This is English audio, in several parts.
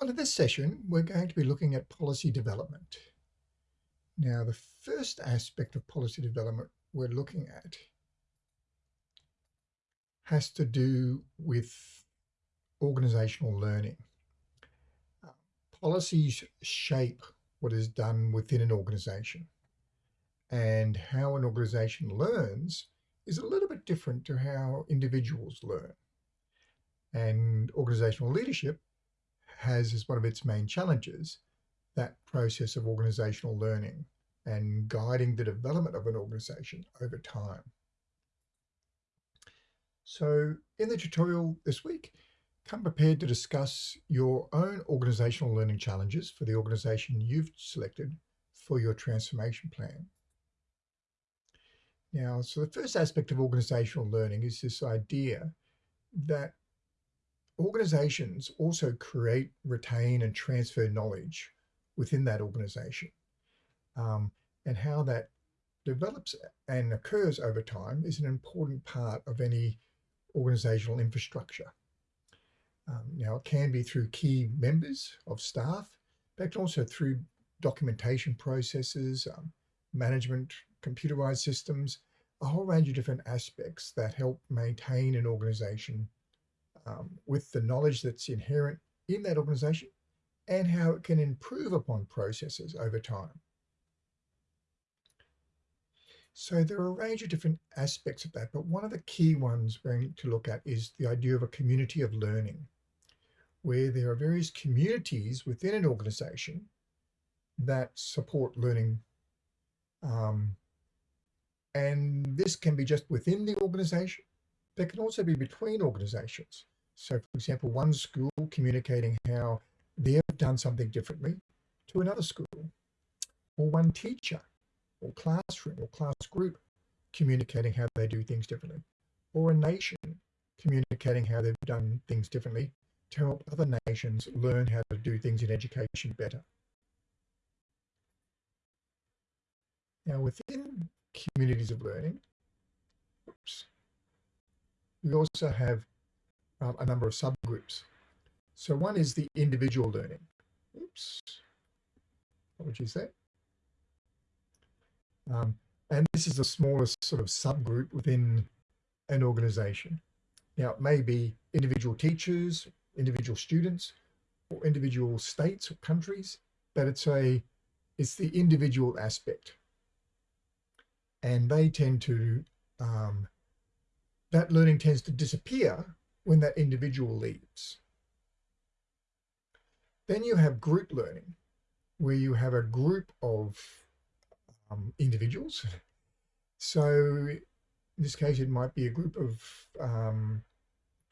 Well, in this session, we're going to be looking at policy development. Now, the first aspect of policy development we're looking at has to do with organizational learning. Uh, policies shape what is done within an organization and how an organization learns is a little bit different to how individuals learn. And organizational leadership has as one of its main challenges that process of organizational learning and guiding the development of an organization over time. So in the tutorial this week, come prepared to discuss your own organizational learning challenges for the organization you've selected for your transformation plan. Now, so the first aspect of organizational learning is this idea that organizations also create, retain, and transfer knowledge within that organization. Um, and how that develops and occurs over time is an important part of any organizational infrastructure. Um, now, it can be through key members of staff, but also through documentation processes, um, management, computerized systems, a whole range of different aspects that help maintain an organization um, with the knowledge that's inherent in that organization and how it can improve upon processes over time. So there are a range of different aspects of that, but one of the key ones we're going to look at is the idea of a community of learning, where there are various communities within an organization that support learning. Um, and this can be just within the organization, but can also be between organizations. So for example, one school communicating how they've done something differently to another school, or one teacher or classroom or class group communicating how they do things differently, or a nation communicating how they've done things differently to help other nations learn how to do things in education better. Now within communities of learning, oops, we also have um, a number of subgroups. So one is the individual learning. Oops. What would you say? Um, and this is the smallest sort of subgroup within an organization. Now, it may be individual teachers, individual students, or individual states or countries, but it's a it's the individual aspect. And they tend to, um, that learning tends to disappear when that individual leaves. Then you have group learning, where you have a group of um, individuals. So in this case, it might be a group of um,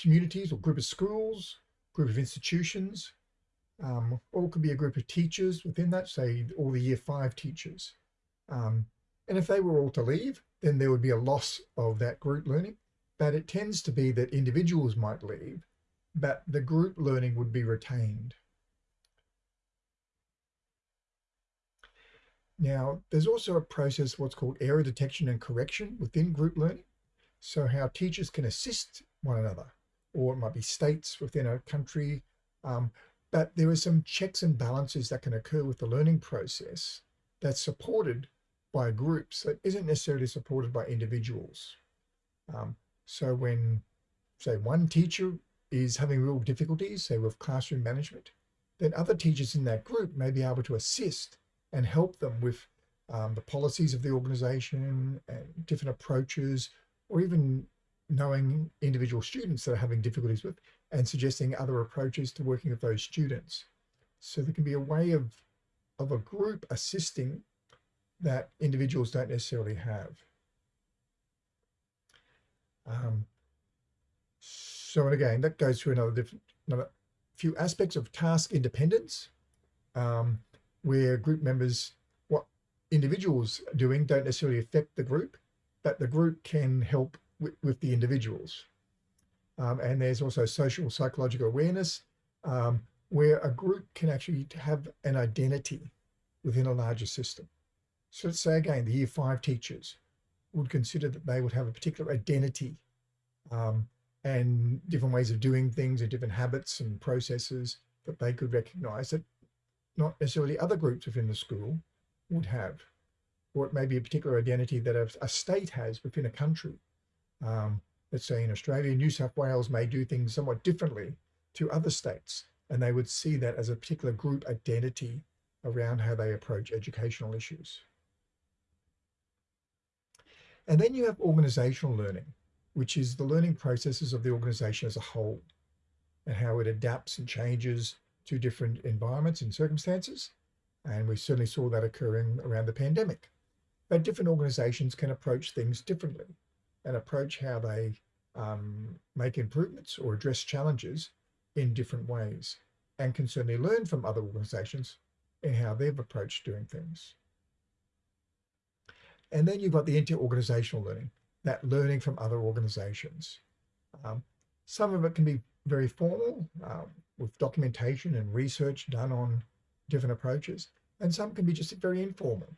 communities or group of schools, group of institutions, um, or it could be a group of teachers within that, say all the year five teachers. Um, and if they were all to leave, then there would be a loss of that group learning but it tends to be that individuals might leave, but the group learning would be retained. Now, there's also a process, what's called error detection and correction within group learning. So how teachers can assist one another, or it might be states within a country. Um, but there are some checks and balances that can occur with the learning process that's supported by groups that isn't necessarily supported by individuals. Um, so when, say, one teacher is having real difficulties, say with classroom management, then other teachers in that group may be able to assist and help them with um, the policies of the organization and different approaches, or even knowing individual students that are having difficulties with and suggesting other approaches to working with those students. So there can be a way of, of a group assisting that individuals don't necessarily have. Um, so, again, that goes through another different, another few aspects of task independence, um, where group members, what individuals are doing don't necessarily affect the group, but the group can help with, with the individuals. Um, and there's also social psychological awareness, um, where a group can actually have an identity within a larger system. So let's say again, the year five teachers, would consider that they would have a particular identity um, and different ways of doing things and different habits and processes that they could recognize that not necessarily other groups within the school would have, or it may be a particular identity that a, a state has within a country. Um, let's say in Australia, New South Wales may do things somewhat differently to other states, and they would see that as a particular group identity around how they approach educational issues. And then you have organizational learning, which is the learning processes of the organization as a whole and how it adapts and changes to different environments and circumstances. And we certainly saw that occurring around the pandemic. But different organizations can approach things differently and approach how they um, make improvements or address challenges in different ways and can certainly learn from other organizations in how they've approached doing things. And then you've got the inter-organizational learning, that learning from other organizations. Um, some of it can be very formal um, with documentation and research done on different approaches. And some can be just very informal.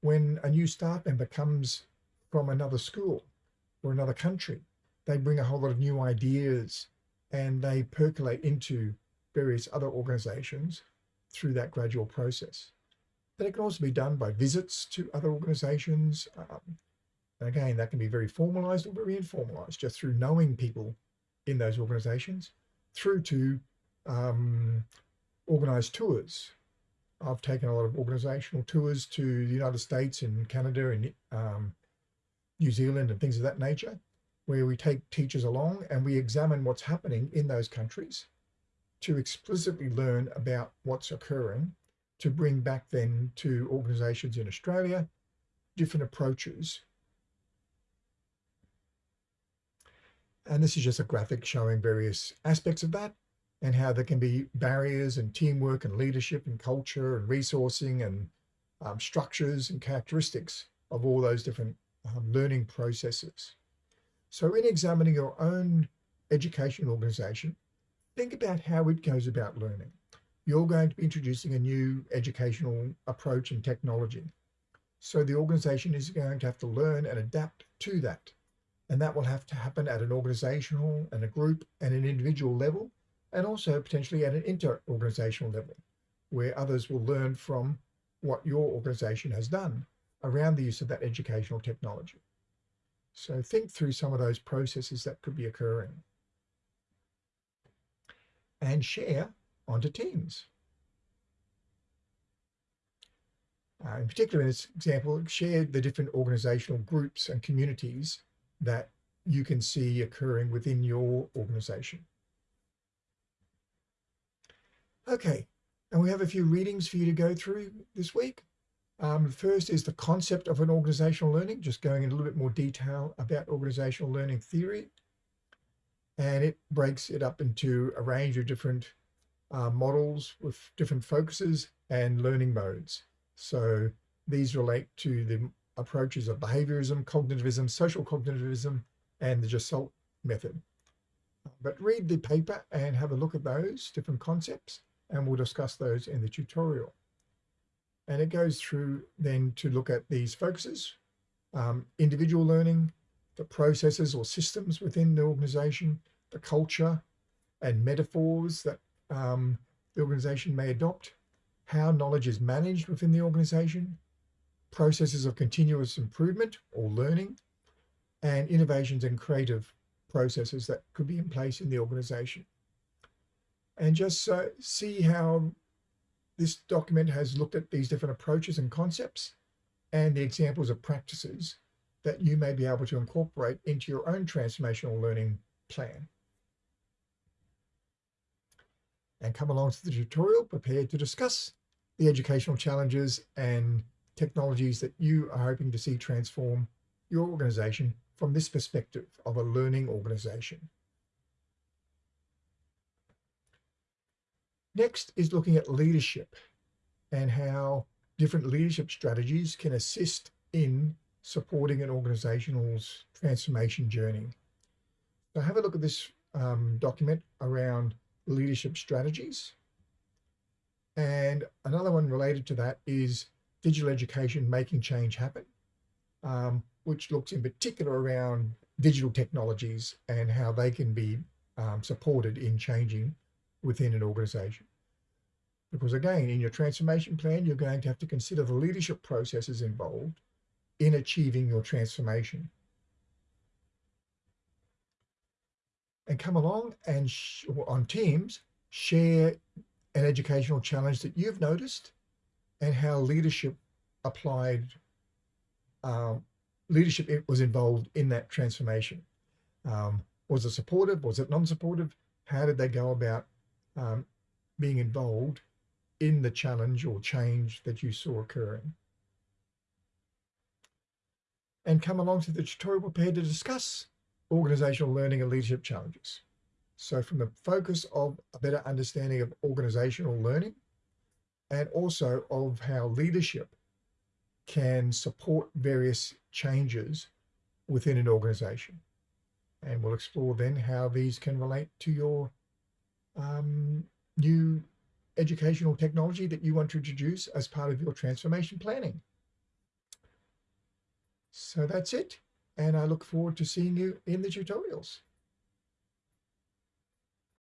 When a new staff member comes from another school or another country, they bring a whole lot of new ideas and they percolate into various other organizations through that gradual process. But it can also be done by visits to other organizations. Um, and again, that can be very formalized or very informalized, just through knowing people in those organizations, through to um, organized tours. I've taken a lot of organizational tours to the United States and Canada and um, New Zealand and things of that nature, where we take teachers along and we examine what's happening in those countries to explicitly learn about what's occurring to bring back then to organizations in Australia, different approaches. And this is just a graphic showing various aspects of that and how there can be barriers and teamwork and leadership and culture and resourcing and um, structures and characteristics of all those different um, learning processes. So in examining your own education organization, think about how it goes about learning you're going to be introducing a new educational approach and technology. So the organization is going to have to learn and adapt to that. And that will have to happen at an organizational and a group and an individual level, and also potentially at an inter-organizational level, where others will learn from what your organization has done around the use of that educational technology. So think through some of those processes that could be occurring. And share onto teams. Uh, in particular, in this example, share the different organizational groups and communities that you can see occurring within your organization. Okay, and we have a few readings for you to go through this week. Um, the first is the concept of an organizational learning, just going in a little bit more detail about organizational learning theory. And it breaks it up into a range of different uh, models with different focuses and learning modes. So these relate to the approaches of behaviorism, cognitivism, social cognitivism, and the Gestalt method. But read the paper and have a look at those different concepts, and we'll discuss those in the tutorial. And it goes through then to look at these focuses, um, individual learning, the processes or systems within the organization, the culture, and metaphors that um, the organization may adopt, how knowledge is managed within the organization, processes of continuous improvement or learning, and innovations and creative processes that could be in place in the organization. And just uh, see how this document has looked at these different approaches and concepts and the examples of practices that you may be able to incorporate into your own transformational learning plan and come along to the tutorial prepared to discuss the educational challenges and technologies that you are hoping to see transform your organization from this perspective of a learning organization. Next is looking at leadership and how different leadership strategies can assist in supporting an organizational's transformation journey. So have a look at this um, document around leadership strategies. And another one related to that is digital education making change happen, um, which looks in particular around digital technologies and how they can be um, supported in changing within an organization. Because again, in your transformation plan, you're going to have to consider the leadership processes involved in achieving your transformation. And come along and on teams, share an educational challenge that you've noticed and how leadership applied, um, leadership it was involved in that transformation. Um, was it supportive? Was it non-supportive? How did they go about um, being involved in the challenge or change that you saw occurring? And come along to the tutorial prepared to discuss organizational learning and leadership challenges. So from the focus of a better understanding of organizational learning and also of how leadership can support various changes within an organization. And we'll explore then how these can relate to your um, new educational technology that you want to introduce as part of your transformation planning. So that's it. And I look forward to seeing you in the tutorials.